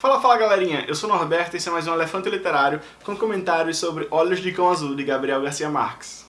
Fala, fala galerinha, eu sou o Norberto e esse é mais um Elefante Literário com comentários sobre Olhos de Cão Azul de Gabriel Garcia Marques.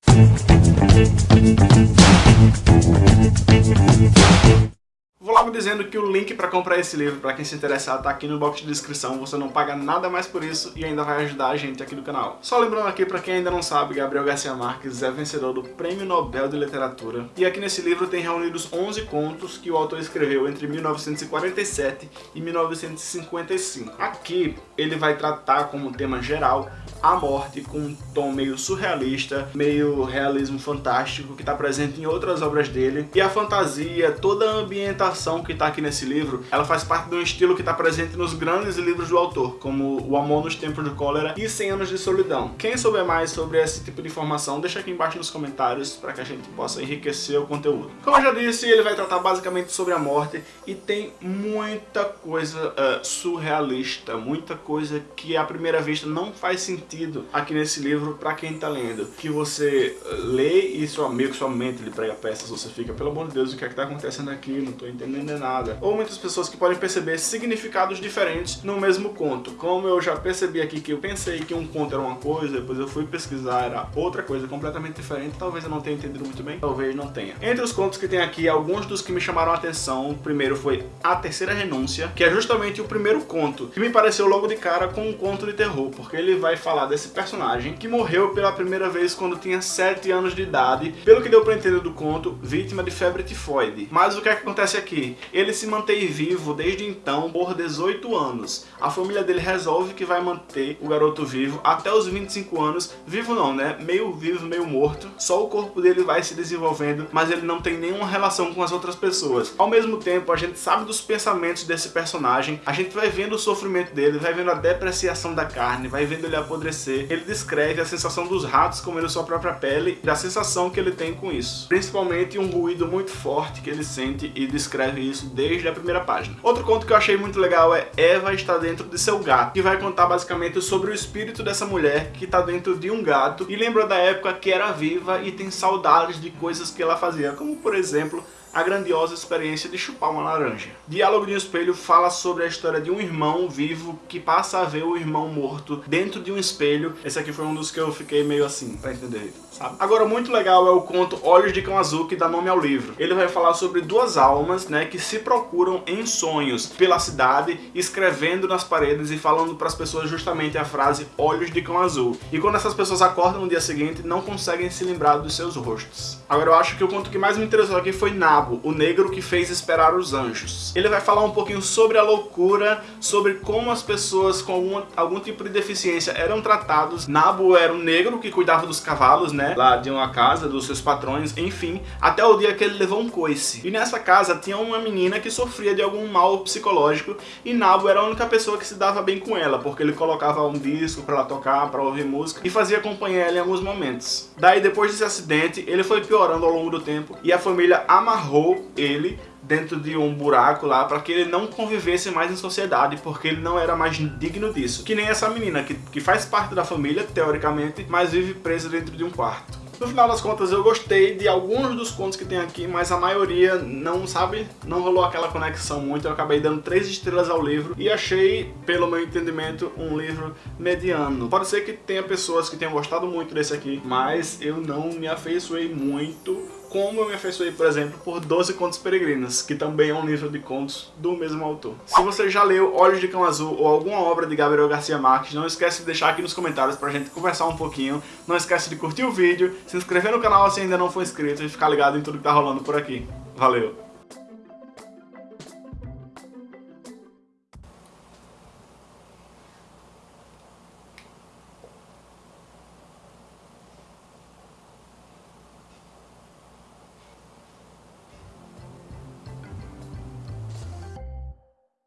Logo dizendo que o link para comprar esse livro, para quem se interessar, está aqui no box de descrição. Você não paga nada mais por isso e ainda vai ajudar a gente aqui do canal. Só lembrando aqui, para quem ainda não sabe, Gabriel Garcia Marques é vencedor do Prêmio Nobel de Literatura. E aqui nesse livro tem reunidos 11 contos que o autor escreveu entre 1947 e 1955. Aqui ele vai tratar como tema geral a morte com um tom meio surrealista, meio realismo fantástico que está presente em outras obras dele. E a fantasia, toda a ambientação que está aqui nesse livro, ela faz parte de um estilo que está presente nos grandes livros do autor, como O Amor nos Tempos de Cólera e Cem Anos de Solidão. Quem souber mais sobre esse tipo de informação, deixa aqui embaixo nos comentários para que a gente possa enriquecer o conteúdo. Como eu já disse, ele vai tratar basicamente sobre a morte e tem muita coisa uh, surrealista, muita coisa que à primeira vista não faz sentido aqui nesse livro para quem tá lendo. Que você eh, lê e meio que sua mente lhe prega peças, você fica, pelo amor de Deus, o que é que tá acontecendo aqui? Não tô entendendo nada. Ou muitas pessoas que podem perceber significados diferentes no mesmo conto. Como eu já percebi aqui que eu pensei que um conto era uma coisa, depois eu fui pesquisar, era outra coisa completamente diferente, talvez eu não tenha entendido muito bem, talvez não tenha. Entre os contos que tem aqui, alguns dos que me chamaram a atenção, o primeiro foi A Terceira Renúncia, que é justamente o primeiro conto, que me pareceu logo de cara com um conto de terror, porque ele vai falar falar desse personagem que morreu pela primeira vez quando tinha 7 anos de idade, pelo que deu pra entender do conto, vítima de febre tifoide. Mas o que, é que acontece aqui? Ele se mantém vivo desde então por 18 anos. A família dele resolve que vai manter o garoto vivo até os 25 anos, vivo não, né? Meio vivo, meio morto. Só o corpo dele vai se desenvolvendo, mas ele não tem nenhuma relação com as outras pessoas. Ao mesmo tempo, a gente sabe dos pensamentos desse personagem, a gente vai vendo o sofrimento dele, vai vendo a depreciação da carne, vai vendo ele apodrecer ele descreve a sensação dos ratos comendo sua própria pele e a sensação que ele tem com isso. Principalmente um ruído muito forte que ele sente e descreve isso desde a primeira página. Outro conto que eu achei muito legal é Eva está dentro de seu gato, que vai contar basicamente sobre o espírito dessa mulher que está dentro de um gato e lembra da época que era viva e tem saudades de coisas que ela fazia, como por exemplo a grandiosa experiência de chupar uma laranja. Diálogo de um Espelho fala sobre a história de um irmão vivo que passa a ver o irmão morto dentro de um espelho. Esse aqui foi um dos que eu fiquei meio assim, pra entender, sabe? Agora, muito legal é o conto Olhos de Cão Azul, que dá nome ao livro. Ele vai falar sobre duas almas, né, que se procuram em sonhos pela cidade, escrevendo nas paredes e falando para as pessoas justamente a frase Olhos de Cão Azul. E quando essas pessoas acordam no dia seguinte, não conseguem se lembrar dos seus rostos. Agora, eu acho que o conto que mais me interessou aqui foi Nada, Diabo, o negro que fez esperar os anjos. Ele vai falar um pouquinho sobre a loucura, sobre como as pessoas com algum, algum tipo de deficiência eram tratados. Nabo era um negro que cuidava dos cavalos, né, lá de uma casa, dos seus patrões, enfim, até o dia que ele levou um coice. E nessa casa tinha uma menina que sofria de algum mal psicológico e Nabo era a única pessoa que se dava bem com ela, porque ele colocava um disco para ela tocar, para ouvir música e fazia companhia ela em alguns momentos. Daí, depois desse acidente, ele foi piorando ao longo do tempo e a família amarrou amarrou ele dentro de um buraco lá para que ele não convivesse mais em sociedade, porque ele não era mais digno disso. Que nem essa menina, que, que faz parte da família, teoricamente, mas vive presa dentro de um quarto. No final das contas, eu gostei de alguns dos contos que tem aqui, mas a maioria não, sabe, não rolou aquela conexão muito. Eu acabei dando três estrelas ao livro e achei, pelo meu entendimento, um livro mediano. Pode ser que tenha pessoas que tenham gostado muito desse aqui, mas eu não me afeiçoei muito como eu me afeiçoei, por exemplo, por 12 Contos Peregrinos, que também é um livro de contos do mesmo autor. Se você já leu Olhos de Cão Azul ou alguma obra de Gabriel Garcia Marques, não esquece de deixar aqui nos comentários pra gente conversar um pouquinho. Não esquece de curtir o vídeo, se inscrever no canal se ainda não for inscrito e ficar ligado em tudo que tá rolando por aqui. Valeu!